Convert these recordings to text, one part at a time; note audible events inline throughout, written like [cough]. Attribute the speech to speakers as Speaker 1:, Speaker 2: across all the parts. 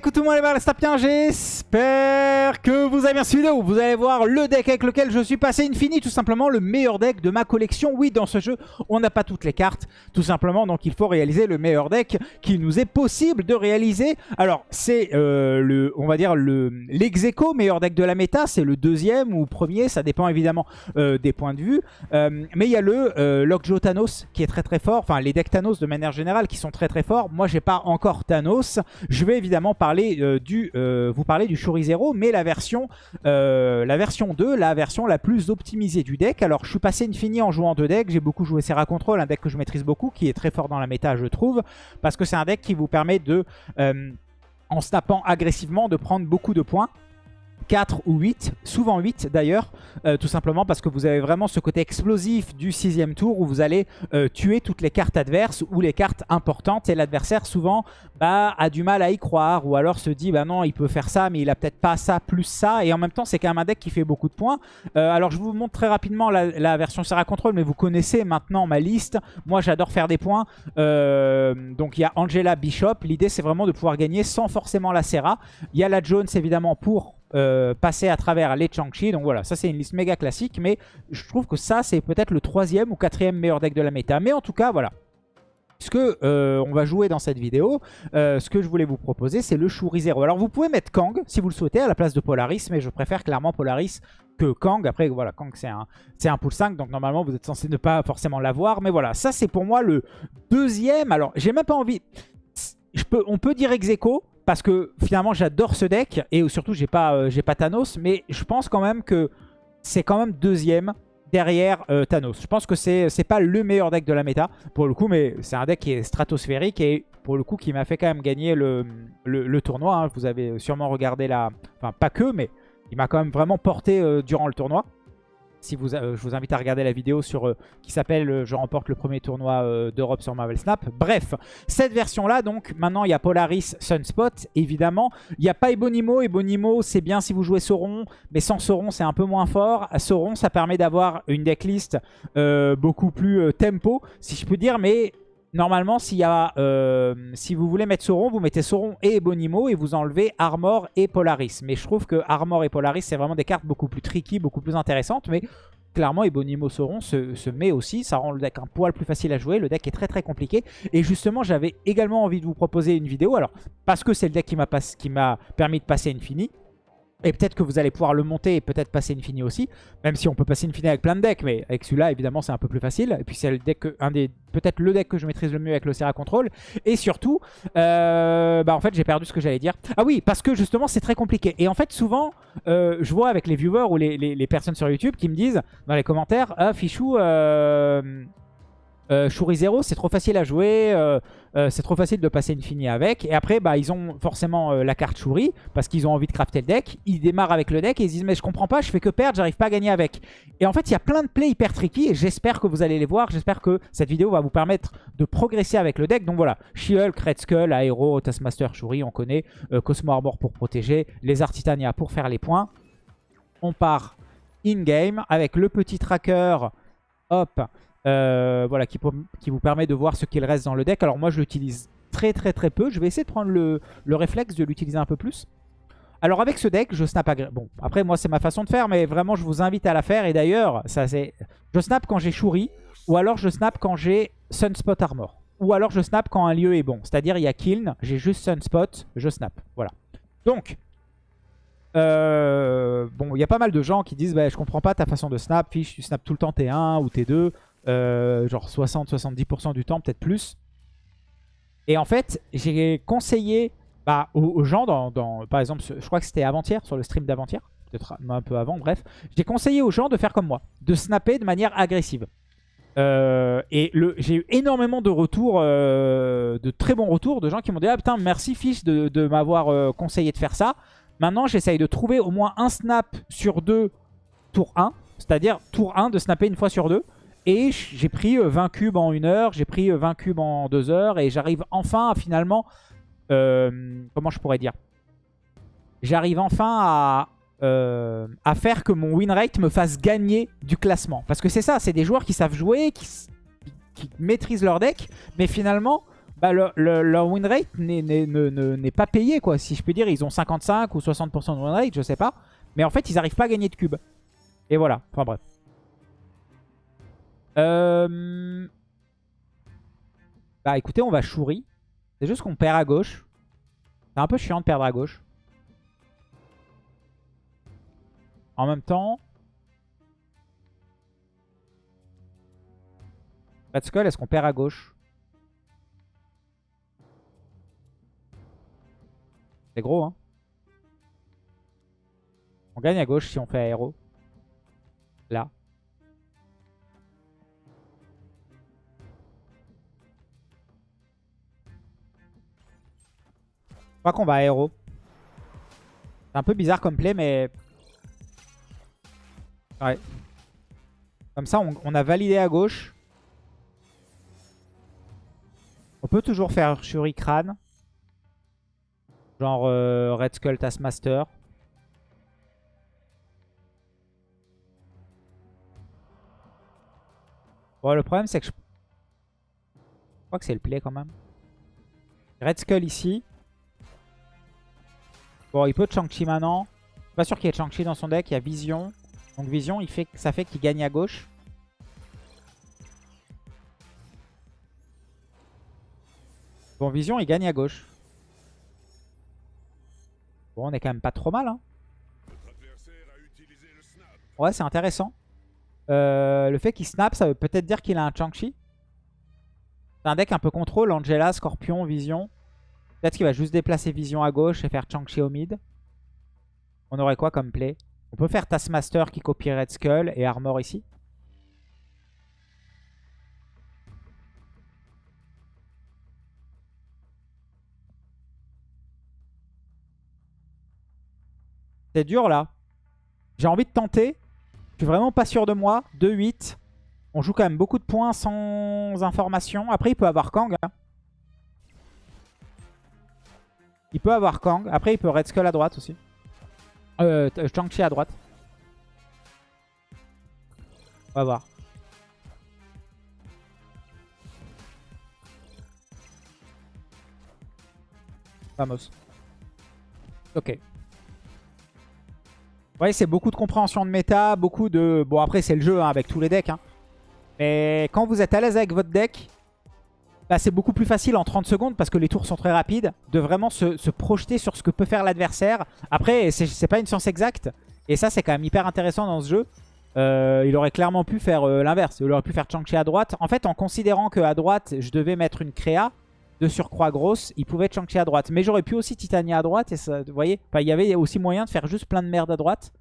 Speaker 1: coucou tout les balles, bien j'espère que vous avez bien suivi. Vous allez voir le deck avec lequel je suis passé Infini, tout simplement le meilleur deck de ma collection. Oui, dans ce jeu, on n'a pas toutes les cartes, tout simplement, donc il faut réaliser le meilleur deck qui nous est possible de réaliser. Alors, c'est euh, le, on va dire, le l'execo meilleur deck de la méta, c'est le deuxième ou premier, ça dépend évidemment euh, des points de vue. Euh, mais il y a le Lockjaw Thanos qui est très très fort, enfin les decks Thanos de manière générale qui sont très très forts. Moi, j'ai pas encore Thanos, je vais évidemment parler du, vous parler du Shuri Zero, mais la version, euh, la version 2, la version la plus optimisée du deck. Alors je suis passé Infini en jouant deux decks, j'ai beaucoup joué Serra Control, un deck que je maîtrise beaucoup, qui est très fort dans la méta je trouve, parce que c'est un deck qui vous permet de, en snappant agressivement, de prendre beaucoup de points. 4 ou 8, souvent 8 d'ailleurs, euh, tout simplement parce que vous avez vraiment ce côté explosif du sixième tour où vous allez euh, tuer toutes les cartes adverses ou les cartes importantes et l'adversaire souvent bah, a du mal à y croire ou alors se dit bah non il peut faire ça mais il a peut-être pas ça plus ça et en même temps c'est quand même un deck qui fait beaucoup de points. Euh, alors je vous montre très rapidement la, version Serra Control mais vous connaissez maintenant ma liste. Moi j'adore faire des points. donc il y a Angela Bishop, l'idée c'est vraiment de pouvoir gagner sans forcément la Serra. Il y a la Jones évidemment pour euh, passer à travers les Changchi. Donc voilà, ça c'est une liste méga classique, mais je trouve que ça c'est peut-être le troisième ou quatrième meilleur deck de la méta. Mais en tout cas, voilà. Ce que euh, on va jouer dans cette vidéo, euh, ce que je voulais vous proposer, c'est le Shuri Zero. Alors vous pouvez mettre Kang si vous le souhaitez à la place de Polaris, mais je préfère clairement Polaris que Kang. Après, voilà, Kang c'est un, un pool 5, donc normalement vous êtes censé ne pas forcément l'avoir. Mais voilà, ça c'est pour moi le deuxième. Alors j'ai même pas envie... On peut dire ex parce que finalement j'adore ce deck et surtout j'ai pas, euh, j'ai pas Thanos mais je pense quand même que c'est quand même deuxième derrière euh, Thanos. Je pense que c'est pas le meilleur deck de la méta pour le coup mais c'est un deck qui est stratosphérique et pour le coup qui m'a fait quand même gagner le, tournoi. Hein. Vous avez sûrement regardé la... Enfin pas que mais il m'a quand même vraiment porté euh, durant le tournoi. Si vous, euh, je vous invite à regarder la vidéo sur euh, qui s'appelle euh, Je remporte le premier tournoi d'Europe sur Marvel Snap. Bref, cette version-là, donc maintenant il y a Polaris Sunspot, évidemment. Il n'y a pas Ebonimo. Ebonimo, c'est bien si vous jouez Sauron, mais sans Sauron, c'est un peu moins fort. Sauron, ça permet d'avoir une decklist beaucoup plus tempo, si je peux dire, mais Normalement, euh, si vous voulez mettre Sauron, vous mettez Sauron et Ebonimo et vous enlevez Armor et Polaris. Mais je trouve que Armor et Polaris, c'est vraiment des cartes beaucoup plus tricky, beaucoup plus intéressantes. Mais clairement, Ebonimo Sauron se, met aussi. Ça rend le deck un poil plus facile à jouer. Le deck est très très compliqué. Et justement, j'avais également envie de vous proposer une vidéo. Alors, parce que c'est le deck qui m'a permis de passer Infini. Et peut-être que vous allez pouvoir le monter et peut-être passer Infini aussi. Même si on peut passer Infini avec plein de decks. Mais avec celui-là, évidemment, c'est un peu plus facile. Et puis c'est des peut-être le deck que je maîtrise le mieux avec le Serra Control. Et surtout, euh, bah en fait, j'ai perdu ce que j'allais dire. Ah oui, parce que justement, c'est très compliqué. Et en fait, souvent, euh, je vois avec les viewers ou les, les, personnes sur YouTube qui me disent dans les commentaires, ah, Fichou, euh, euh, Shuri Zero, c'est trop facile à jouer, euh, euh, c'est trop facile de passer Infini avec. Et après, bah, ils ont forcément la carte Shuri, parce qu'ils ont envie de crafter le deck. Ils démarrent avec le deck et ils disent « Mais je comprends pas, je fais que perdre, j'arrive pas à gagner avec. » Et en fait, il y a plein de plays hyper tricky et j'espère que vous allez les voir. J'espère que cette vidéo va vous permettre de progresser avec le deck. Donc voilà, She-Hulk, Red Skull, Aero, Taskmaster, Shuri, on connaît. Cosmo Arbor pour protéger, les Art Titania pour faire les points. On part in-game avec le petit tracker. Hop, euh, voilà, qui, vous permet de voir ce qu'il reste dans le deck. Alors moi, je l'utilise très très très peu. Je vais essayer de prendre le, réflexe de l'utiliser un peu plus. Alors avec ce deck, je snap Bon, après moi, c'est ma façon de faire, mais vraiment, je vous invite à la faire. Et d'ailleurs, ça c'est, je snap quand j'ai Shuri, ou alors je snap quand j'ai Sunspot Armor. Ou alors je snap quand un lieu est bon. C'est-à-dire, il y a Kiln, j'ai juste Sunspot, je snap. Voilà. Donc, euh, bon, il y a pas mal de gens qui disent bah, je comprends pas ta façon de snap, fiche, tu snap tout le temps T1 ou T2. Euh, genre 60-70% du temps, peut-être plus. Et en fait, j'ai conseillé bah, aux, gens, dans, par exemple, je crois que c'était avant-hier, sur le stream d'avant-hier, peut-être un peu avant, bref. J'ai conseillé aux gens de faire comme moi, de snapper de manière agressive. Euh, et j'ai eu énormément de retours, euh, de très bons retours, de gens qui m'ont dit « Ah putain, merci fils de, de m'avoir conseillé de faire ça. Maintenant, j'essaye de trouver au moins un snap sur deux tour 1. C'est-à-dire tour 1 de snapper une fois sur deux. Et j'ai pris 20 euh, cubes en une heure, j'ai pris 20 euh, cubes en deux heures, et j'arrive enfin à finalement... Euh, comment je pourrais dire? J'arrive enfin à, à faire que mon win rate me fasse gagner du classement. Parce que c'est ça, c'est des joueurs qui savent jouer, qui, maîtrisent leur deck, mais finalement bah, le- le- leur win rate n'est- n'est ne- ne- n'est pas payé, quoi. Si je peux dire, ils ont 55 ou 60% de win rate, je sais pas. Mais en fait, ils arrivent pas à gagner de cubes. Et voilà. Enfin bref. Euh... Bah écoutez, on va Shuri. C'est juste qu'on perd à gauche. C'est un peu chiant de perdre à gauche. En même temps... Red Skull, est-ce qu'on perd à gauche? C'est gros, hein. On gagne à gauche si on fait aéro. Là. Crois qu'on va aéro. C'est un peu bizarre comme play, mais... Ouais. Comme ça, on, a validé à gauche. On peut toujours faire Shuri Crâne. Genre euh, Red Skull Taskmaster. Bon, le problème, c'est que je... je crois que c'est le play quand même. Red Skull ici. Bon, il peut Chang-Chi maintenant. Pas sûr qu'il y ait Chang-Chi dans son deck. Il y a Vision. Donc Vision, il fait, ça fait qu'il gagne à gauche. Bon, Vision, il gagne à gauche. Bon, on est quand même pas trop mal. Hein. Ouais, c'est intéressant. Euh, le fait qu'il snap, ça veut peut-être dire qu'il a un Chang-Chi. C'est un deck un peu contrôle. Angela, Scorpion, Vision. Peut-être qu'il va juste déplacer Vision à gauche et faire Chang-Chi au mid. On aurait quoi comme play? On peut faire Taskmaster qui copie Red Skull et Armor ici. C'est dur là. J'ai envie de tenter. Je suis vraiment pas sûr de moi. 2-8. On joue quand même beaucoup de points sans information. Après, il peut avoir Kang. hein. Il peut avoir Kang. Après, il peut Red Skull à droite aussi. Euh, Chang-Chi à droite. On va voir. Vamos. Ok. Ouais, c'est beaucoup de compréhension de méta, beaucoup de... Bon, après, c'est le jeu hein, avec tous les decks. hein. Mais quand vous êtes à l'aise avec votre deck, bah, c'est beaucoup plus facile en 30 secondes parce que les tours sont très rapides de vraiment se, projeter sur ce que peut faire l'adversaire. Après, c'est- pas une science exacte. Et ça, c'est quand même hyper intéressant dans ce jeu. Euh, il aurait clairement pu faire euh, l'inverse. Il aurait pu faire Chang-Chi à droite. En fait, en considérant qu'à droite, je devais mettre une créa de surcroît grosse, il pouvait Chang-Chi à droite. Mais j'aurais pu aussi Titania à droite. Et ça, vous voyez Il y avait aussi moyen de faire juste plein de merde à droite.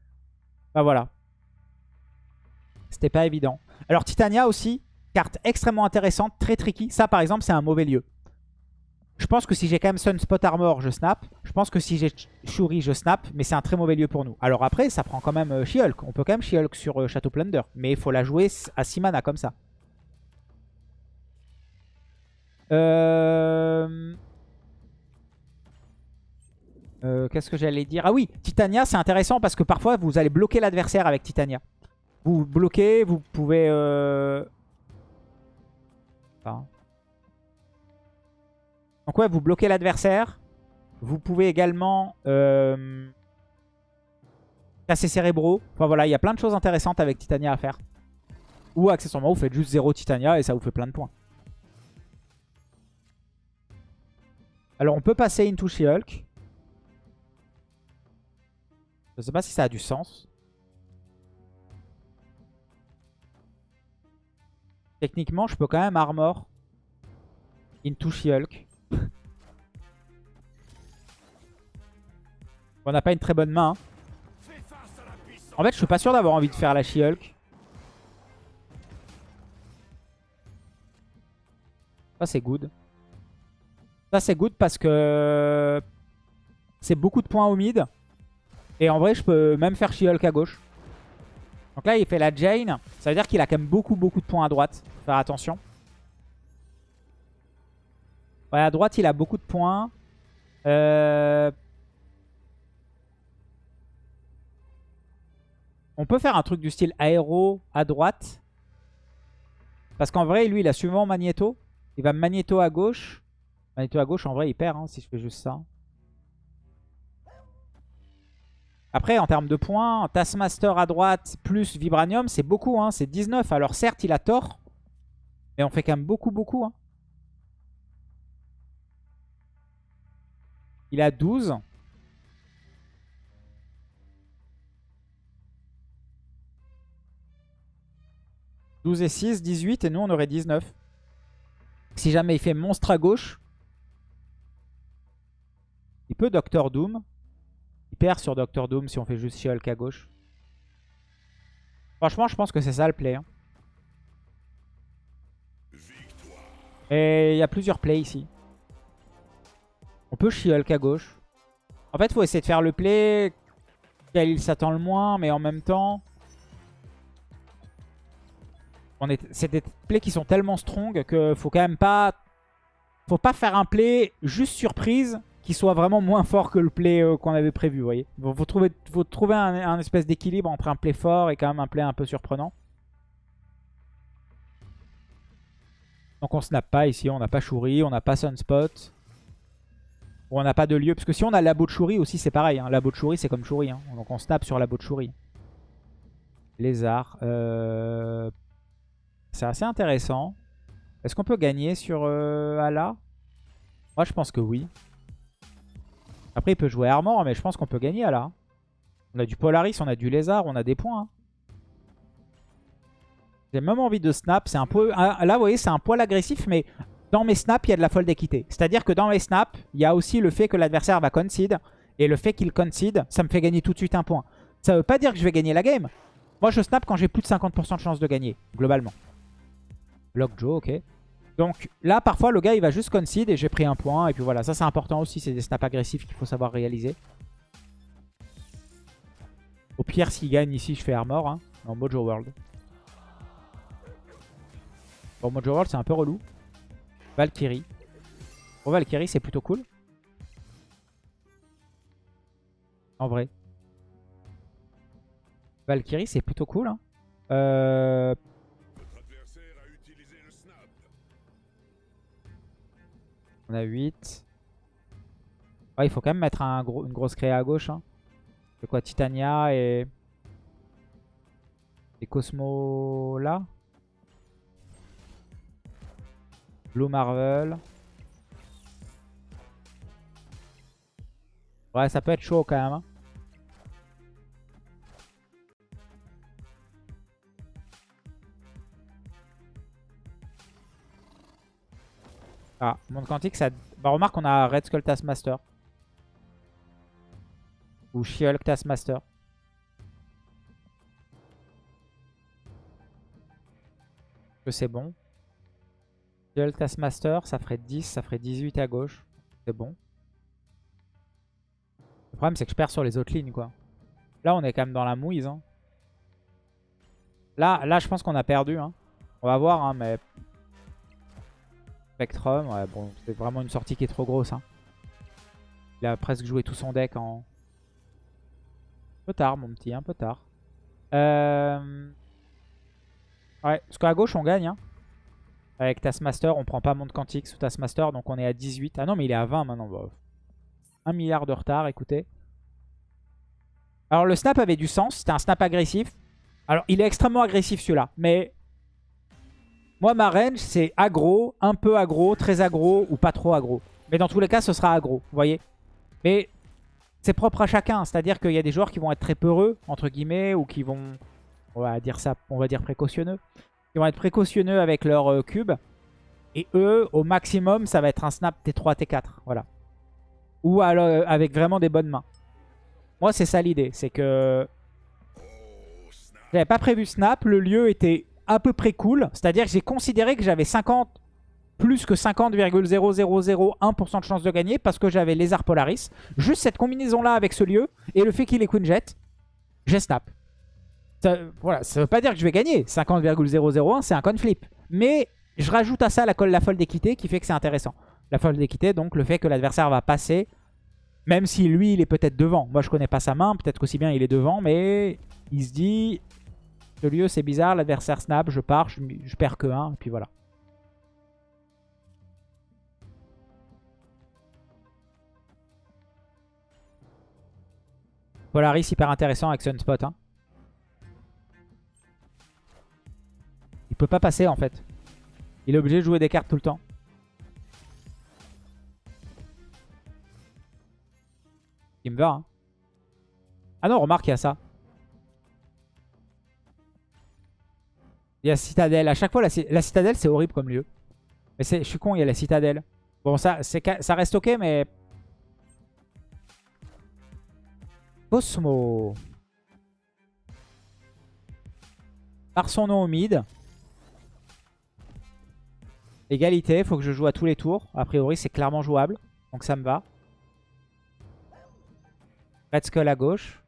Speaker 1: Bah voilà. C'était pas évident. Alors Titania aussi, carte extrêmement intéressante, très tricky. Ça par exemple, c'est un mauvais lieu. Je pense que si j'ai quand même Sunspot Armor, je snap. Je pense que si j'ai Shuri, je snap. Mais c'est un très mauvais lieu pour nous. Alors après, ça prend quand même euh, She-Hulk. On peut quand même She-Hulk sur euh, Château Plunder. Mais il faut la jouer à 6 mana comme ça. Euh... Euh, Qu'est-ce que j'allais dire? Ah oui, Titania, c'est intéressant parce que parfois, vous allez bloquer l'adversaire avec Titania. Vous bloquez, vous pouvez... Donc ouais, vous bloquez l'adversaire? Vous pouvez également euh, casser cérébraux. Enfin voilà, il y a plein de choses intéressantes avec Titania à faire. Ou accessoirement, vous faites juste 0 Titania et ça vous fait plein de points. Alors on peut passer into She-Hulk. Je sais pas si ça a du sens. Techniquement, je peux quand même armor into She-Hulk. [laughs] On n'a pas une très bonne main. hein. En fait, je suis pas sûr d'avoir envie de faire la She-Hulk. Ça, c'est good. Ça, c'est good parce que c'est beaucoup de points au mid. Et en vrai, je peux même faire She-Hulk à gauche. Donc là, il fait la Jane. Ça veut dire qu'il a quand même beaucoup, beaucoup de points à droite. Faut faire attention. Ouais, à droite, il a beaucoup de points. Euh... On peut faire un truc du style aéro à droite. Parce qu'en vrai, lui, il a souvent Magneto. Il va Magneto à gauche. Magneto à gauche, en vrai, il perd hein, si je fais juste ça. Après, en termes de points, Taskmaster à droite plus Vibranium, c'est beaucoup. Hein, c'est 19. Alors certes, il a tort. Mais on fait quand même beaucoup, beaucoup. Hein. Il a 12. « 12 et 6, 18 et nous on aurait 19. Si jamais il fait monstre à gauche, il peut Doctor Doom. Perd sur Doctor Doom si on fait juste She-Hulk à gauche. Franchement, je pense que c'est ça le play. Hein. Et il y a plusieurs plays ici. On peut She-Hulk à gauche. En fait, faut essayer de faire le play quel il s'attend le moins, mais en même temps... C'est des plays qui sont tellement strong que faut quand même pas... Faut pas faire un play juste surprise soit vraiment moins fort que le play euh, qu'on avait prévu, vous voyez. Il faut trouver, un, espèce d'équilibre entre un play fort et quand même un play un peu surprenant. Donc on snap pas ici, on n'a pas Shuri, on n'a pas Sunspot. on n'a pas de lieu. Parce que si on a Labo de Shuri aussi, c'est pareil. Hein. Labo de Shuri, c'est comme Shuri. Hein. Donc on snap sur Labo de Shuri. Lézard. Euh... C'est assez intéressant. Est-ce qu'on peut gagner sur euh, Ala? Moi, je pense que oui. Après, il peut jouer Armor, mais je pense qu'on peut gagner là. On a du Polaris, on a du Lézard, on a des points. Hein. J'ai même envie de snap. C'est un peu... Là, vous voyez, c'est un poil agressif, mais dans mes snaps, il y a de la folle d'équité. C'est-à-dire que dans mes snaps, il y a aussi le fait que l'adversaire va concede. Et le fait qu'il concede, ça me fait gagner tout de suite un point. Ça veut pas dire que je vais gagner la game. Moi, je snap quand j'ai plus de 50% de chance de gagner, globalement. Block Joe, ok. Donc là, parfois, le gars, il va juste concede et j'ai pris un point. Et puis voilà, ça c'est important aussi. C'est des snaps agressifs qu'il faut savoir réaliser. Au pire, s'il gagne ici, je fais armor hein, en Mojo World. Bon, Mojo World, c'est un peu relou. Valkyrie. Bon, Valkyrie, c'est plutôt cool. En vrai. Valkyrie, c'est plutôt cool. Hein. Euh, On a 8. il faut quand même mettre une grosse créa à gauche. Hein. C'est quoi Titania et... Et Cosmo là? Blue Marvel. Ouais, ça peut être chaud quand même. Hein. Ah, monde quantique, ça... Bah remarque, on a Red Skull Taskmaster. Ou She-Hulk Taskmaster. Que c'est bon. She-Hulk Taskmaster, ça ferait 10, ça ferait 18 à gauche. C'est bon. Le problème, c'est que je perds sur les autres lignes, quoi. Là, on est quand même dans la mouise. Hein. Là, là, je pense qu'on a perdu. Hein. On va voir, hein, mais Spectrum, ouais, bon, c'est vraiment une sortie qui est trop grosse. Hein. Il a presque joué tout son deck en... Un peu tard, mon petit, un peu tard. Euh... Ouais, parce qu'à gauche, on gagne. Hein. Avec Taskmaster, on prend pas Monde Quantique sous Taskmaster, donc on est à 18. Ah non, mais il est à 20 maintenant. Bah, un milliard de retard, écoutez. Alors, le snap avait du sens. C'était un snap agressif. Alors, il est extrêmement agressif, celui-là. Mais moi, ma range, c'est aggro, un peu aggro, très aggro ou pas trop aggro. Mais dans tous les cas, ce sera aggro, vous voyez. Mais c'est propre à chacun. C'est-à-dire qu'il y a des joueurs qui vont être très peureux, entre guillemets, ou qui vont, on va dire ça, on va dire précautionneux. Qui vont être précautionneux avec leur euh, cube. Et eux, au maximum, ça va être un snap T3, T4. Voilà. Ou alors, euh, avec vraiment des bonnes mains. Moi, c'est ça l'idée. C'est que... J'avais pas prévu snap. Le lieu était à peu près cool. C'est-à-dire que j'ai considéré que j'avais 50 plus que 50,0001% de chance de gagner parce que j'avais Lézard Polaris. Juste cette combinaison-là avec ce lieu et le fait qu'il est Queen Jet, j'ai snap. Ça, voilà, ça veut pas dire que je vais gagner. 50,001, c'est un con flip. Mais je rajoute à ça la, la folle d'équité qui fait que c'est intéressant. La folle d'équité, donc le fait que l'adversaire va passer, même si lui, il est peut-être devant. Moi, je connais pas sa main, peut-être qu'aussi bien il est devant, mais il se dit, ce lieu, c'est bizarre. L'adversaire snap, je pars, je, perds que 1. Et puis voilà. Polaris, hyper intéressant avec Sunspot. Hein. Il peut pas passer en fait. Il est obligé de jouer des cartes tout le temps. Il me va. Hein. Ah non, remarque, il y a ça. Il y a Citadelle. À chaque fois, la, Citadelle, c'est horrible comme lieu. Mais je suis con, il y a la Citadelle. Bon, ça, ça reste ok, mais... Cosmo. Par son nom au mid. Égalité, faut que je joue à tous les tours. A priori, c'est clairement jouable. Donc ça me va. Red Skull à gauche.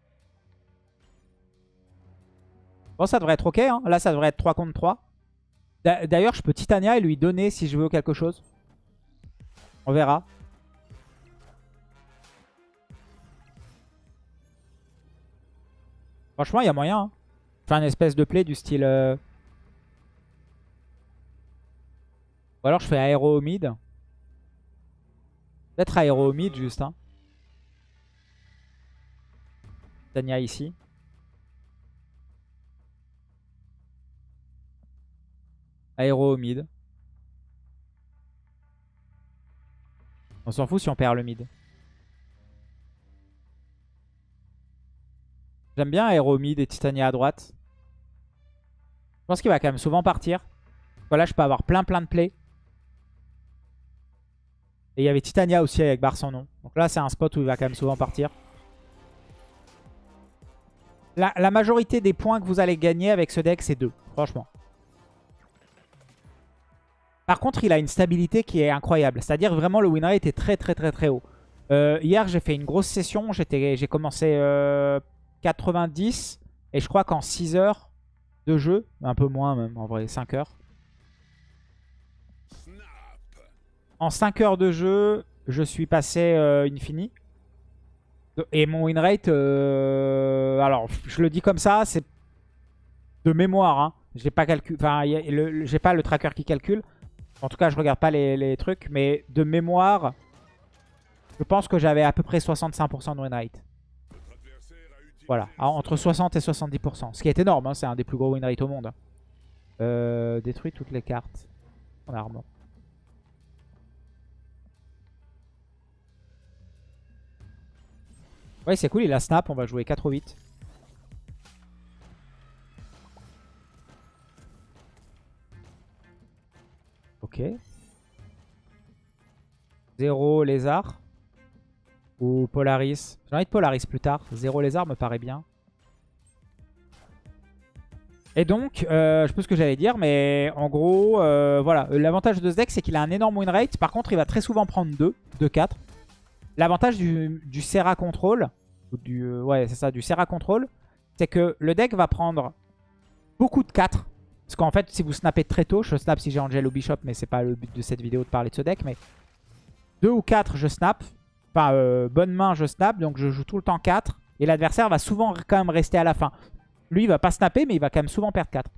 Speaker 1: Bon, ça devrait être ok. Hein. Là, ça devrait être 3 contre 3. D'ailleurs, je peux Titania et lui donner si je veux quelque chose. On verra. Franchement, il y a moyen. Hein. Faire une espèce de play du style... Euh, Ou alors je fais aéro mid. Peut-être aéro mid juste. Hein. Tania ici. Aéro mid. On s'en fout si on perd le mid. J'aime bien Aéro mid et Titania à droite. Je pense qu'il va quand même souvent partir. Voilà, je peux avoir plein plein de plays. Et il y avait Titania aussi avec barre sans nom. Donc là, c'est un spot où il va quand même souvent partir. La, majorité des points que vous allez gagner avec ce deck, c'est 2. Franchement. Par contre, il a une stabilité qui est incroyable. C'est-à-dire vraiment le win rate est très très très très haut. Euh, hier, j'ai fait une grosse session. J'ai commencé 90. Euh, et je crois qu'en 6 heures de jeu, un peu moins même en vrai, 5 heures. En 5 heures de jeu, je suis passé euh, Infini. Et mon win rate, euh, alors je le dis comme ça, c'est de mémoire. Hein. J'ai pas j'ai pas le tracker qui calcule. En tout cas, je regarde pas les, trucs, mais de mémoire, je pense que j'avais à peu près 65% de win rate. Voilà, entre 60 et 70%. Ce qui est énorme, hein, c'est un des plus gros win au monde. Euh, détruit toutes les cartes en armor. Ouais, c'est cool, il a snap, on va jouer 4 ou 8. Ok. 0 lézard. Ou Polaris. J'ai envie de Polaris plus tard. 0 lézard me paraît bien. Et donc, euh, je sais ce que j'allais dire, mais en gros, euh, voilà. L'avantage de ce deck, c'est qu'il a un énorme win rate. Par contre, il va très souvent prendre 2, 2, 4. L'avantage du, du, Serra Control, du, euh, ouais, c'est ça, du Serra Control, c'est que le deck va prendre beaucoup de 4. Parce qu'en fait, si vous snappez très tôt, je snap si j'ai Angel ou Bishop, mais c'est pas le but de cette vidéo de parler de ce deck, mais 2 ou 4, je snap. Enfin, euh, bonne main, je snap, donc je joue tout le temps 4. Et l'adversaire va souvent quand même rester à la fin. Lui, il va pas snapper, mais il va quand même souvent perdre 4.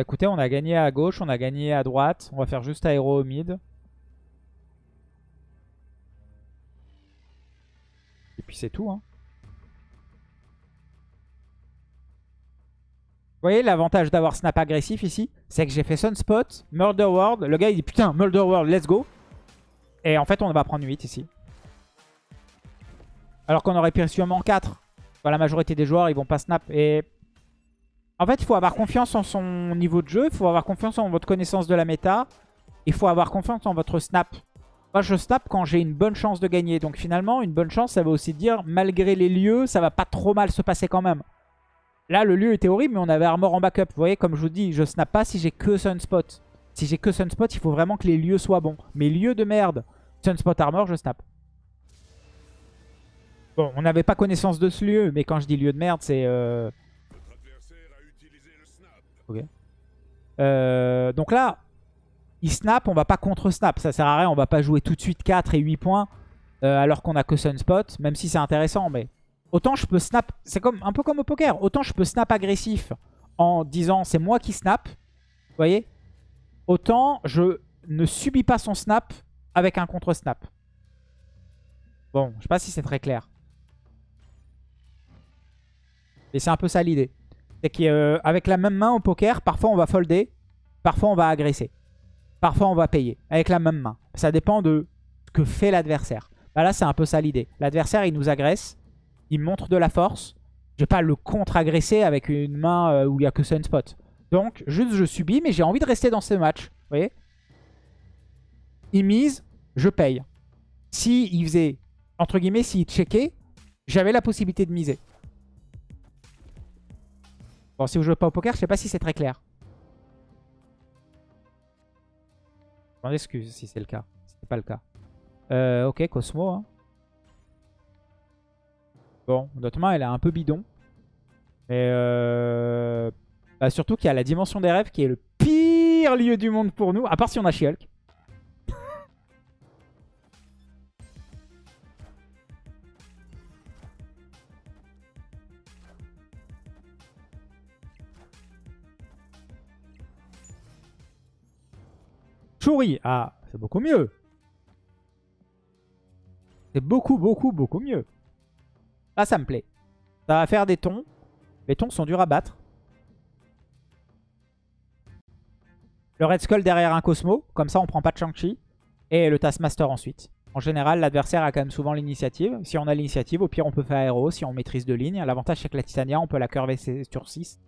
Speaker 1: Bah écoutez, on a gagné à gauche, on a gagné à droite. On va faire juste aéro au mid. Et puis c'est tout. Hein. Vous voyez l'avantage d'avoir snap agressif ici? C'est que j'ai fait Sunspot, Murder World. Le gars il dit putain Murder World, let's go. Et en fait on va prendre 8 ici. Alors qu'on aurait pu sûrement 4. la majorité des joueurs ils vont pas snap. Et en fait, il faut avoir confiance en son niveau de jeu. Il faut avoir confiance en votre connaissance de la méta. Il faut avoir confiance en votre snap. Moi, je snap quand j'ai une bonne chance de gagner. Donc finalement, une bonne chance, ça veut aussi dire, malgré les lieux, ça va pas trop mal se passer quand même. Là, le lieu était horrible, mais on avait Armor en backup. Vous voyez, comme je vous dis, je snap pas si j'ai que Sunspot. Si j'ai que Sunspot, il faut vraiment que les lieux soient bons. Mais lieux de merde, Sunspot Armor, je snap. Bon, on n'avait pas connaissance de ce lieu, mais quand je dis lieu de merde, c'est... Euh, euh, donc là, il snap, on va pas contre-snap. Ça sert à rien, on va pas jouer tout de suite 4 et 8 points. euh, alors qu'on a que Sunspot, même si c'est intéressant, mais autant je peux snap, c'est comme un peu comme au poker, autant je peux snap agressif en disant c'est moi qui snap, vous voyez? Autant je ne subis pas son snap avec un contre-snap. Bon, je sais pas si c'est très clair. Et c'est un peu ça l'idée. C'est qu'avec la même main au poker, parfois on va folder, parfois on va agresser. Parfois on va payer, avec la même main. Ça dépend de ce que fait l'adversaire. Bah là, c'est un peu ça l'idée. L'adversaire, il nous agresse. Il montre de la force. Je vais pas le contre-agresser avec une main euh, où il n'y a que Sunspot. Donc, juste je subis, mais j'ai envie de rester dans ce match. Vous voyez Il mise, je paye. Si faisait, entre guillemets, s'il checkait, j'avais la possibilité de miser. Bon, si vous jouez pas au poker, je sais pas si c'est très clair. Je m'en excuse si c'est le cas. C'est pas le cas. Euh, ok, Cosmo. Hein. Bon, notre main, elle est un peu bidon. Mais euh... bah, surtout qu'il y a la dimension des rêves qui est le pire lieu du monde pour nous. À part si on a She-Hulk. Ah, c'est beaucoup mieux. C'est beaucoup, beaucoup, beaucoup mieux. Ah, ça me plaît. Ça va faire des tons. Les tons sont durs à battre. Le Red Skull derrière un Cosmo. Comme ça, on prend pas de Shang-Chi. Et le Taskmaster ensuite. En général, l'adversaire a quand même souvent l'initiative. Si on a l'initiative, au pire, on peut faire aéro si on maîtrise deux lignes. L'avantage, c'est que la Titania, on peut la curver sur 6.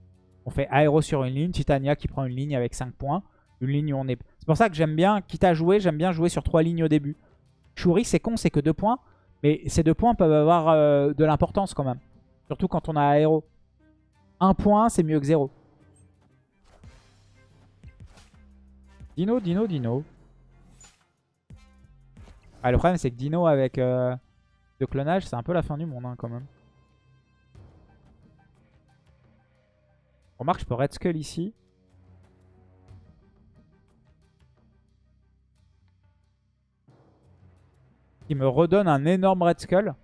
Speaker 1: On fait aéro sur une ligne. Titania qui prend une ligne avec 5 points. Une ligne où on est... C'est pour ça que j'aime bien, quitte à jouer, j'aime bien jouer sur 3 lignes au début. Shuri, c'est con, c'est que 2 points. Mais ces 2 points peuvent avoir euh, de l'importance quand même. Surtout quand on a aéro. 1 point, c'est mieux que 0. Dino, Dino, Dino. Ah, le problème, c'est que Dino avec euh, de clonage, c'est un peu la fin du monde hein, quand même. Remarque, je peux Red Skull ici. Qui me redonne un énorme Red Skull.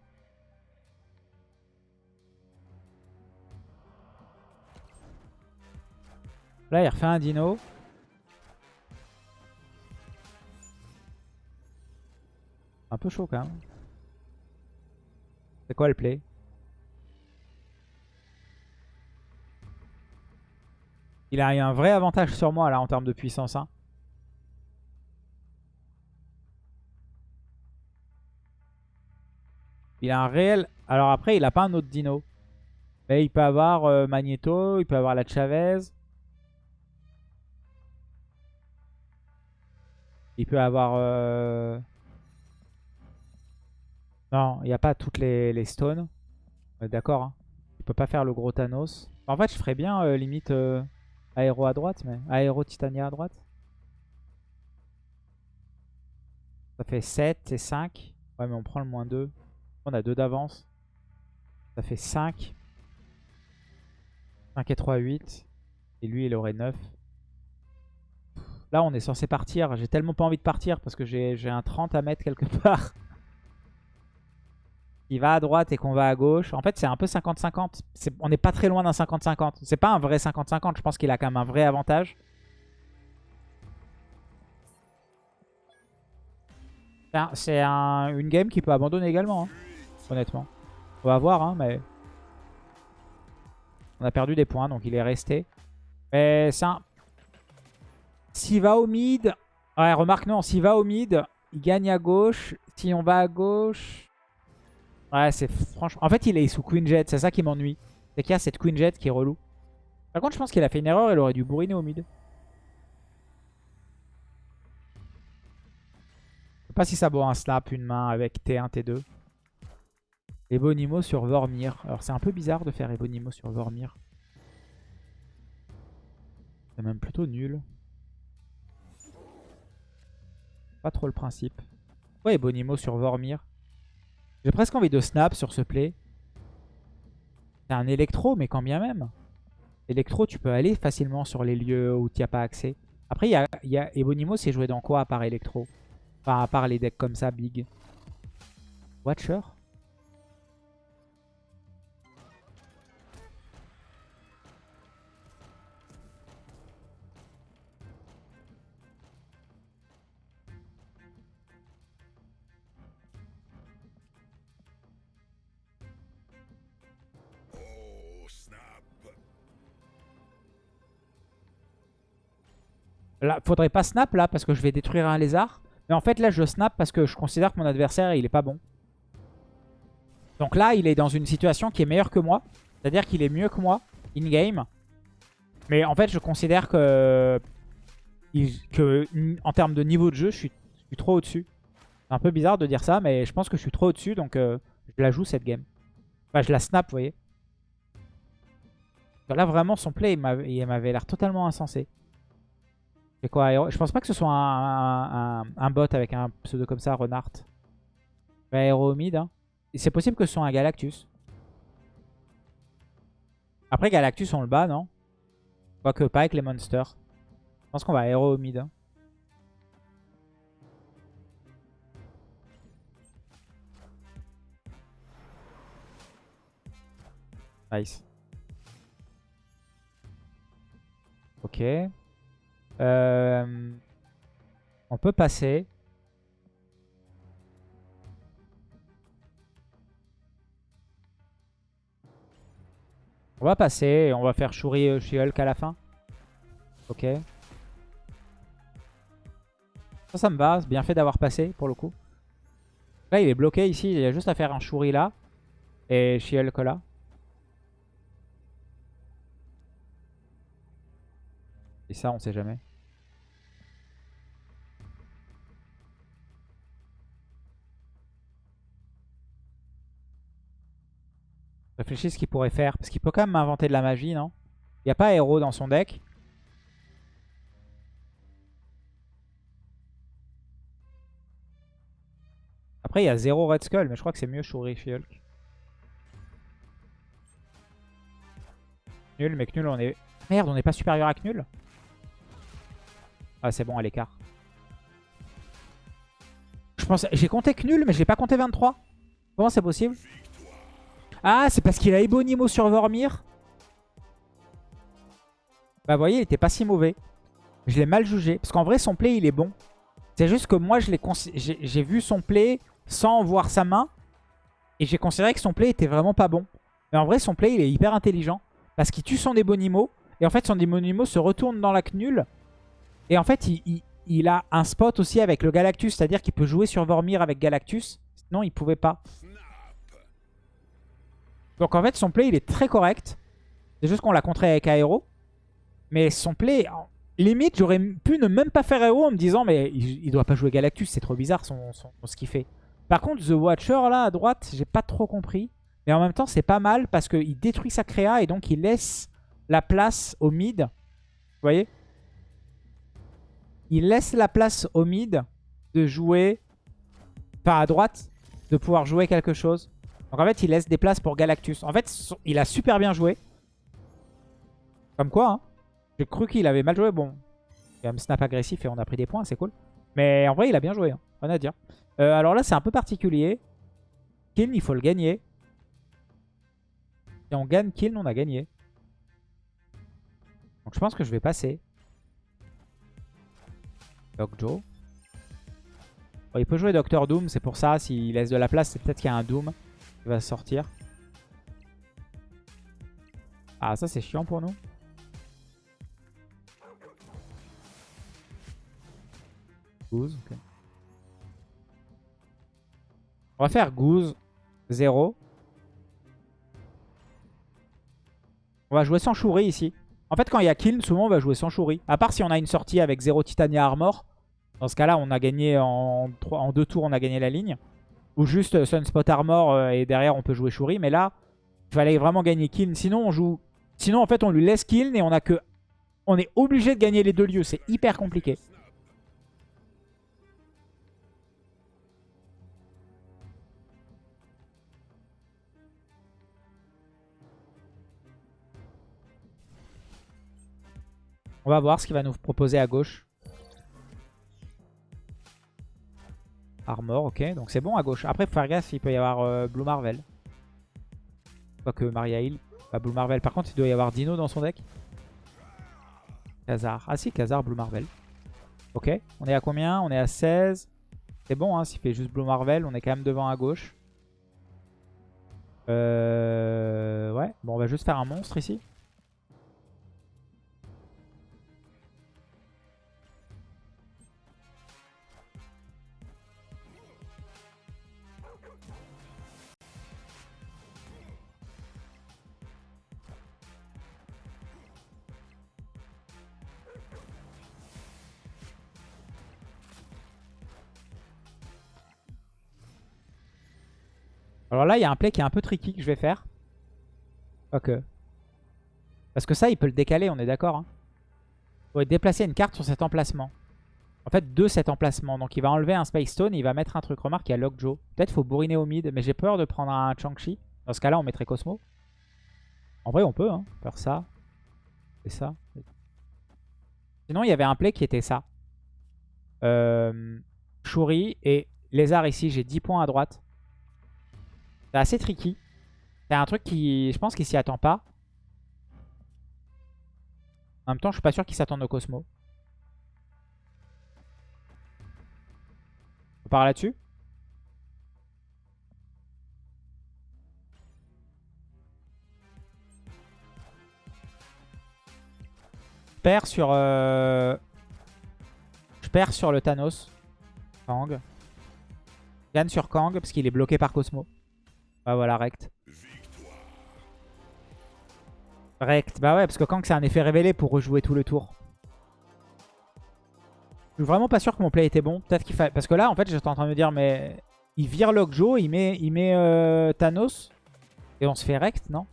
Speaker 1: Là, il refait un dino. Un peu chaud quand même. C'est quoi le play? Il a un vrai avantage sur moi là en termes de puissance. Hein. Il a un réel... Alors après, il a pas un autre dino. Mais il peut avoir euh, Magneto, il peut avoir la Chavez. Il peut avoir... Euh, non, il n'y a pas toutes les, stones. D'accord. Hein. Il peut pas faire le gros Thanos. En fait, je ferais bien euh, limite aéro à droite, mais aéro Titania à droite. Ça fait 7 et 5. Ouais, mais on prend le moins 2. On a 2 d'avance. Ça fait 5. 5 et 3, 8. Et lui, il aurait 9. Là, on est censé partir. J'ai tellement pas envie de partir parce que j'ai un 30 à mettre quelque [laughs] part. Il va à droite et qu'on va à gauche. En fait, c'est un peu 50-50. On n'est pas très loin d'un 50-50. C'est pas un vrai 50-50. Je pense qu'il a quand même un vrai avantage. C'est une game qui peut abandonner également. Hein honnêtement. On va voir, hein, mais... On a perdu des points, donc il est resté. Mais c'est un... S'il va au mid... Ouais, remarque, non, s'il va au mid, il gagne à gauche. Si on va à gauche... Ouais, c'est franchement... En fait, il est sous Queen Jet, c'est ça qui m'ennuie. C'est qu'il y a cette Queen Jet qui est relou. Par contre, je pense qu'il a fait une erreur, il aurait dû bourriner au mid. Je sais pas si ça vaut un slap, une main avec T1, T2. Ebonimo sur Vormir. Alors c'est un peu bizarre de faire Ebonimo sur Vormir. C'est même plutôt nul. Pas trop le principe. Ouais, Ebonimo sur Vormir? J'ai presque envie de snap sur ce play. C'est un électro, mais quand bien même. Électro, tu peux aller facilement sur les lieux où tu n'as pas accès. Après, il y a, Ebonimo, c'est joué dans quoi à part électro? Enfin, à part les decks comme ça, big? Watcher? Là, faudrait pas snap là parce que je vais détruire un lézard. Mais en fait là je snap parce que je considère que mon adversaire il est pas bon. Donc là il est dans une situation qui est meilleure que moi. C'est-à-dire qu'il est mieux que moi in-game. Mais en fait je considère que, en termes de niveau de jeu je suis, trop au-dessus. C'est un peu bizarre de dire ça mais je pense que je suis trop au-dessus donc euh, je la joue cette game. Enfin je la snap vous voyez. Là vraiment son play il m'avait l'air totalement insensé. Quoi Je pense pas que ce soit un, bot avec un pseudo comme ça, Renard. Aéro mid. Hein. C'est possible que ce soit un Galactus. Après Galactus on le bat, non? Quoique pas avec les monsters. Je pense qu'on va aéro mid. Hein. Nice. Ok. Euh, on peut passer. On va passer et on va faire Shuri euh, chez Hulk à la fin. Ok. Ça, ça me va. C'est bien fait d'avoir passé pour le coup. Là, il est bloqué ici. Il y a juste à faire un Shuri là. Et She-Hulk là. Et ça, on sait jamais. Ce qu'il pourrait faire. Parce qu'il peut quand même inventer de la magie, non? Il n'y a pas héros dans son deck? Après, il y a zéro Red Skull, mais je crois que c'est mieux Shuri Hulk. Nul, mais Knull, on est... Merde, on n'est pas supérieur à Knull Ah, c'est bon, à l'écart. Je pense... J'ai compté Knull, mais je pas compté 23. Comment c'est possible? Ah, c'est parce qu'il a Ebonimo sur Vormir Bah, vous voyez, il était pas si mauvais. Je l'ai mal jugé. Parce qu'en vrai, son play, il est bon. C'est juste que moi, j'ai vu son play sans voir sa main. Et j'ai considéré que son play était vraiment pas bon. Mais en vrai, son play, il est hyper intelligent. Parce qu'il tue son Ebonimo. Et en fait, son Ebonimo se retourne dans la Knull. Et en fait, il, il a un spot aussi avec le Galactus. C'est-à-dire qu'il peut jouer sur Vormir avec Galactus. Sinon, il pouvait pas. Donc en fait, son play, il est très correct. C'est juste qu'on l'a contré avec Aéro. Mais son play, limite, j'aurais pu ne même pas faire Aéro en me disant mais il, doit pas jouer Galactus, c'est trop bizarre son, ce qu'il fait. Par contre, The Watcher, là, à droite, j'ai pas trop compris. Mais en même temps, c'est pas mal parce qu'il détruit sa créa et donc il laisse la place au mid. Vous voyez? Il laisse la place au mid de jouer, pas à droite, de pouvoir jouer quelque chose. Donc en fait, il laisse des places pour Galactus. En fait, il a super bien joué. Comme quoi, hein. J'ai cru qu'il avait mal joué. Bon, il y a un snap agressif et on a pris des points, c'est cool. Mais en vrai, il a bien joué, hein. rien à dire. Euh, alors là, c'est un peu particulier. Kiln, il faut le gagner. Si on gagne Kiln, on a gagné. Donc je pense que je vais passer. Doc Joe. il peut jouer Docteur Doom, c'est pour ça. S'il laisse de la place, c'est peut-être qu'il y a un Doom va sortir. Ah, ça c'est chiant pour nous. Goose, On va faire Goose 0. On va jouer sans Shuri ici. En fait, quand il y a kill, souvent on va jouer sans Shuri. À part si on a une sortie avec 0 Titania Armor. Dans ce cas-là, on a gagné en deux tours, on a gagné la ligne. Ou juste Sunspot Armor euh, et derrière on peut jouer Shuri. Mais là, il fallait vraiment gagner Kiln. Sinon, on joue. Sinon, en fait, on lui laisse Kiln et on a que. On est obligé de gagner les deux lieux. C'est hyper compliqué. On va voir ce qu'il va nous proposer à gauche. Armor, ok. Donc c'est bon à gauche. Après, faut faire gaffe, il peut y avoir euh, Blue Marvel. Quoique Maria Hill. Pas Blue Marvel. Par contre, il doit y avoir Dino dans son deck. Khazar. Ah si, Khazar, Blue Marvel. Ok. On est à combien? On est à 16. C'est bon, hein, s'il fait juste Blue Marvel. On est quand même devant à gauche. Euh... Ouais. Bon, on va juste faire un monstre ici. Alors là, il y a un play qui est un peu tricky que je vais faire. Ok. Parce que ça, il peut le décaler, on est d'accord. Hein. Il faut déplacer une carte sur cet emplacement. En fait, de cet emplacement. Donc il va enlever un Space Stone et il va mettre un truc. Remarque, il y a Lockjaw. Peut-être faut bourriner au mid, mais j'ai peur de prendre un Chang-Chi. Dans ce cas-là, on mettrait Cosmo. En vrai, on peut hein, faire ça. Et ça. Sinon, il y avait un play qui était ça. Euh, et Lézard ici, j'ai 10 points à droite. C'est assez tricky. C'est un truc qui, je pense qu'il s'y attend pas. En même temps, je suis pas sûr qu'il s'attende au Cosmo. On part là-dessus? Je perds sur... Euh, je perds sur le Thanos. Kang. Gagne sur Kang parce qu'il est bloqué par Cosmo. Ah voilà, rect. Rect. Bah ouais, parce que Kang c'est un effet révélé pour rejouer tout le tour. Je suis vraiment pas sûr que mon play était bon. Peut-être qu'il fallait... Parce que là, en fait, j'étais en train de me dire, mais... Il vire Lockjaw, il met, il met euh, Thanos. Et on se fait rect, non?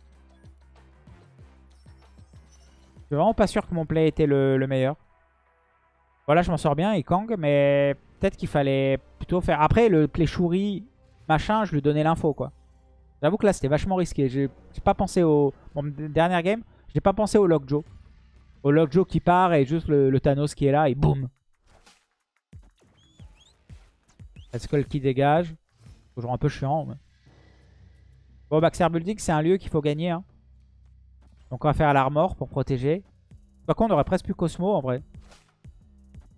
Speaker 1: Je suis vraiment pas sûr que mon play était le, meilleur. Voilà, je m'en sors bien, et Kang, mais peut-être qu'il fallait plutôt faire... Après, le play Shuri, machin, je lui donnais l'info, quoi. J'avoue que là, c'était vachement risqué. J'ai pas pensé au... Bon, dernière game, j'ai pas pensé au Lockjaw. Au Lockjaw qui part et juste le, Thanos qui est là et boum. Skull qui dégage. Toujours un peu chiant. Bon, Baxter Building, c'est un lieu qu'il faut gagner. Hein. Donc on va faire l'armor pour protéger. Par contre, on aurait presque plus Cosmo en vrai.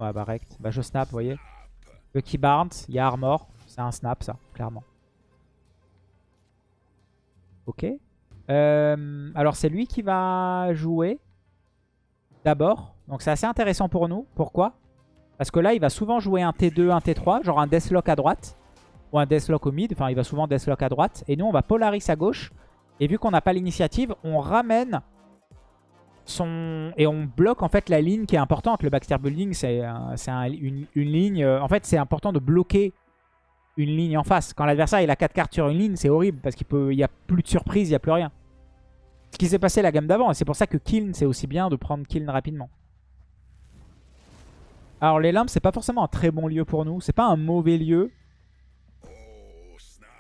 Speaker 1: Ouais, bah rect. Bah je snap, vous voyez. Lucky Barnes, il y a armor. C'est un snap ça, clairement. Ok. Euh, alors c'est lui qui va jouer d'abord. Donc c'est assez intéressant pour nous. Pourquoi? Parce que là, il va souvent jouer un T2, un T3, genre un Deathlock à droite. Ou un Deathlock au mid. Enfin, il va souvent Deathlock à droite. Et nous, on va Polaris à gauche. Et vu qu'on n'a pas l'initiative, on ramène son... Et on bloque en fait la ligne qui est importante. Le Baxter Building, c'est une, une, ligne... Euh, en fait, c'est important de bloquer une ligne en face. Quand l'adversaire il a 4 cartes sur une ligne, c'est horrible parce qu'il peut, y a plus de surprise, il n'y a plus rien. Ce qui s'est passé la gamme d'avant, et c'est pour ça que Kiln, c'est aussi bien de prendre Kiln rapidement. Alors les limbes, c'est pas forcément un très bon lieu pour nous. C'est pas un mauvais lieu.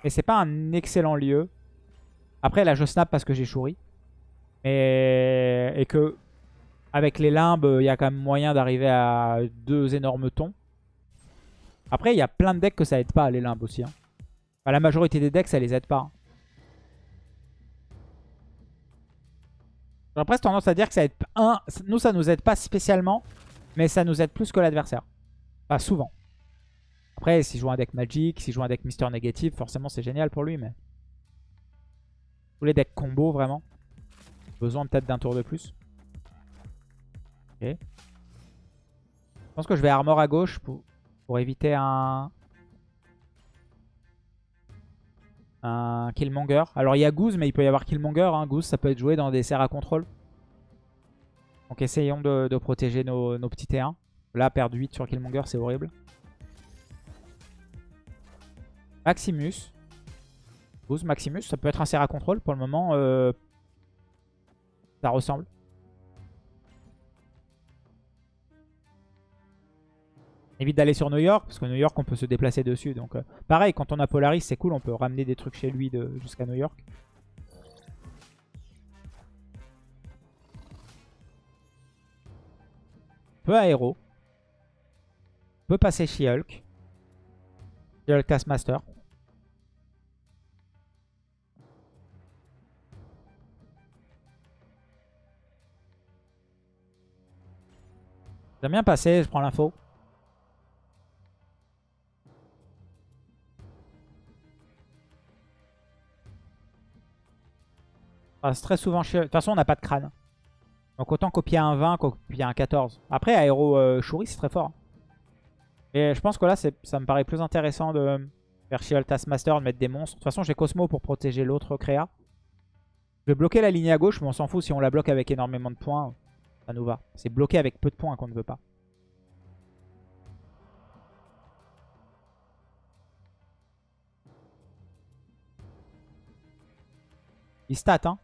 Speaker 1: Et c'est pas un excellent lieu. Après là, je snap parce que j'ai chouri. Et, et que avec les limbes, il y a quand même moyen d'arriver à deux énormes tons. Après, il y a plein de decks que ça aide pas, les limbes aussi. Hein. la majorité des decks, ça les aide pas. Hein. J'aurais presque tendance à dire que ça aide... Un, nous, ça nous aide pas spécialement, mais ça nous aide plus que l'adversaire. Pas souvent. Après, s'il joue un deck Magic, s'il joue un deck Mister Négatif, forcément, c'est génial pour lui, mais... Tous les decks combo, vraiment. Besoin peut-être d'un tour de plus. Ok. Je pense que je vais armor à gauche pour, pour éviter un... Killmonger. Alors il y a Goose, mais il peut y avoir Killmonger. Hein. Goose, ça peut être joué dans des serres à contrôle. Donc essayons de, protéger nos, petits T1. Là, perdre 8 sur Killmonger, c'est horrible. Maximus. Goose, Maximus, ça peut être un serre à contrôle. Pour le moment, euh, ça ressemble. Évite d'aller sur New York, parce que New York, on peut se déplacer dessus. Donc, euh, pareil, quand on a Polaris, c'est cool. On peut ramener des trucs chez lui jusqu'à New York. Peu aéro. Peut passer She-Hulk. Le Taskmaster. J'aime bien passer, je prends l'info. Passe très souvent. De toute façon, on n'a pas de crâne. Donc autant copier un 20 copier un 14. Après, Aéro euh, c'est très fort. Et je pense que là, ça me paraît plus intéressant de faire Shield Taskmaster, de mettre des monstres. De toute façon, j'ai Cosmo pour protéger l'autre créa. Je vais bloquer la ligne à gauche, mais on s'en fout. Si on la bloque avec énormément de points, ça nous va. C'est bloqué avec peu de points qu'on ne veut pas. Il stat, hein.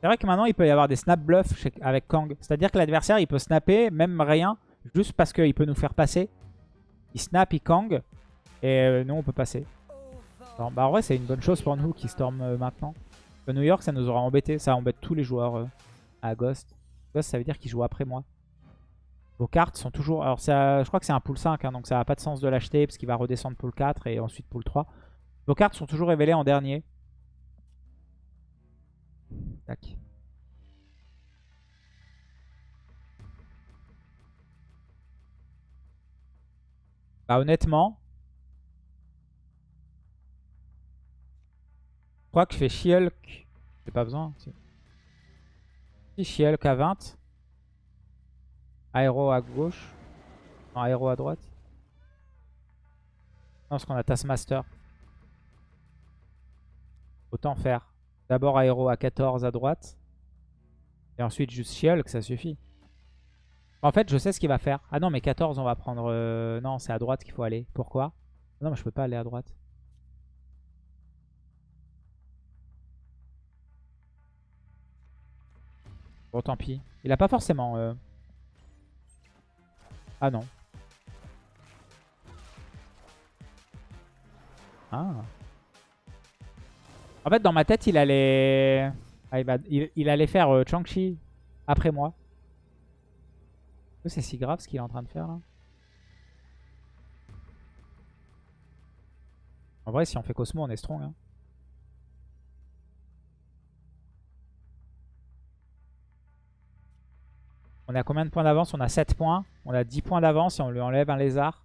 Speaker 1: C'est vrai que maintenant, il peut y avoir des snap bluffs avec Kang. C'est-à-dire que l'adversaire, il peut snapper, même rien, juste parce qu'il peut nous faire passer. Il snap, il Kang, et euh, nous, on peut passer. bah en vrai, c'est une bonne chose pour nous qui storm euh, maintenant. New York, ça nous aura embêté. Ça embête tous les joueurs euh, à Ghost. Ghost, ça veut dire qu'il joue après moi. Vos cartes sont toujours... Alors, je crois que c'est un pool 5, hein, donc ça n'a pas de sens de l'acheter parce qu'il va redescendre pool 4 et ensuite pool 3. Vos cartes sont toujours révélées en dernier. Bah honnêtement, je crois que je fais Shielk. J'ai pas besoin. Si, si à 20. Aéro à gauche. Non, aéro à droite. Non, parce qu'on a Taskmaster. Autant faire. D'abord aéro à 14 à droite. Et ensuite juste Shield, que ça suffit. En fait, je sais ce qu'il va faire. Ah non, mais 14, on va prendre... Euh, non, c'est à droite qu'il faut aller. Pourquoi? Non, mais je peux pas aller à droite. Bon, tant pis. Il a pas forcément... Euh, ah non. Ah. En fait, dans ma tête, il allait... Ah, il, allait faire euh, Chang-Chi après moi. C'est si grave ce qu'il est en train de faire là En vrai, si on fait Cosmo, on est strong. Hein. On a combien de points d'avance? On a 7 points. On a 10 points d'avance si on lui enlève un lézard.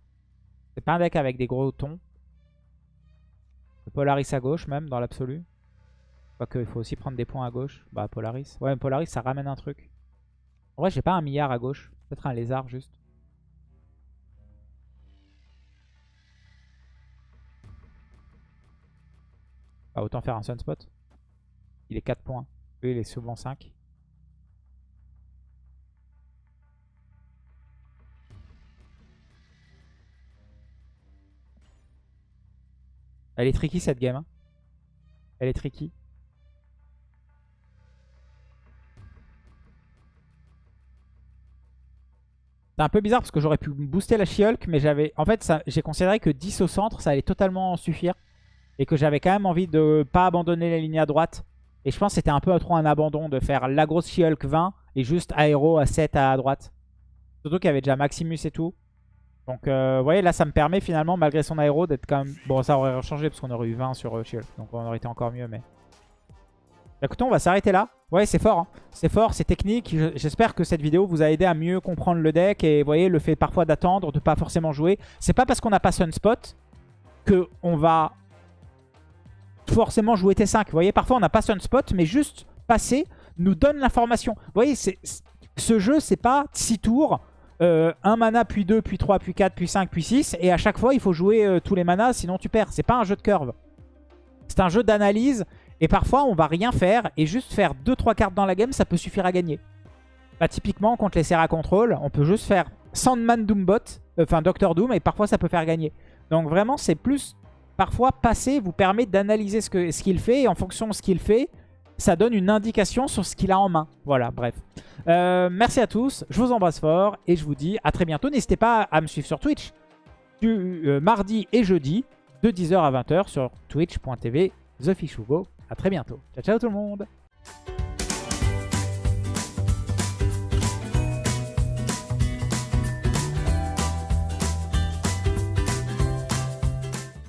Speaker 1: C'est pas un deck avec des gros tons. Polaris à gauche même, dans l'absolu. Quoique, il faut aussi prendre des points à gauche. Bah, Polaris. Ouais, Polaris, ça ramène un truc. En vrai, j'ai pas un milliard à gauche. Peut-être un lézard, juste. Bah, autant faire un Sunspot. Il est 4 points. Lui, il est souvent 5. Elle est tricky cette game. Hein. Elle est tricky. C'est un peu bizarre parce que j'aurais pu booster la She-Hulk, mais j'avais. En fait, j'ai considéré que 10 au centre, ça allait totalement suffire. Et que j'avais quand même envie de pas abandonner la ligne à droite. Et je pense que c'était un peu trop un abandon de faire la grosse She-Hulk 20 et juste aéro à 7 à droite. Surtout qu'il y avait déjà Maximus et tout. Donc, euh, vous voyez, là, ça me permet finalement, malgré son aéro, d'être quand même... Bon, ça aurait changé parce qu'on aurait eu 20 sur euh, Shield. Donc, on aurait été encore mieux, mais... Écoutez, on va s'arrêter là. Ouais, c'est fort. Hein. C'est fort, c'est technique. J'espère que cette vidéo vous a aidé à mieux comprendre le deck. Et vous voyez, le fait parfois d'attendre, de pas forcément jouer. C'est pas parce qu'on n'a pas Sunspot qu'on va forcément jouer T5. Vous voyez, parfois on n'a pas Sunspot, mais juste passer nous donne l'information. Vous voyez, ce jeu, c'est pas 6 tours euh, un mana, puis 2, puis 3, puis 4, puis 5, puis 6. Et à chaque fois, il faut jouer euh, tous les manas, sinon tu perds. C'est pas un jeu de curve. C'est un jeu d'analyse. Et parfois, on va rien faire. Et juste faire 2-3 cartes dans la game, ça peut suffire à gagner. Bah, typiquement, contre les Serra Control, on peut juste faire Sandman Doombot, euh, enfin Doctor Doom, et parfois ça peut faire gagner. Donc vraiment, c'est plus... Parfois, passer vous permet d'analyser ce qu'il ce fait. Et en fonction de ce qu'il fait, ça donne une indication sur ce qu'il a en main. Voilà, bref. Euh, merci à tous, je vous embrasse fort et je vous dis à très bientôt. N'hésitez pas à me suivre sur Twitch du euh, mardi et jeudi de 10h à 20h sur twitch.tv TheFishUgo. A très bientôt. Ciao ciao tout le monde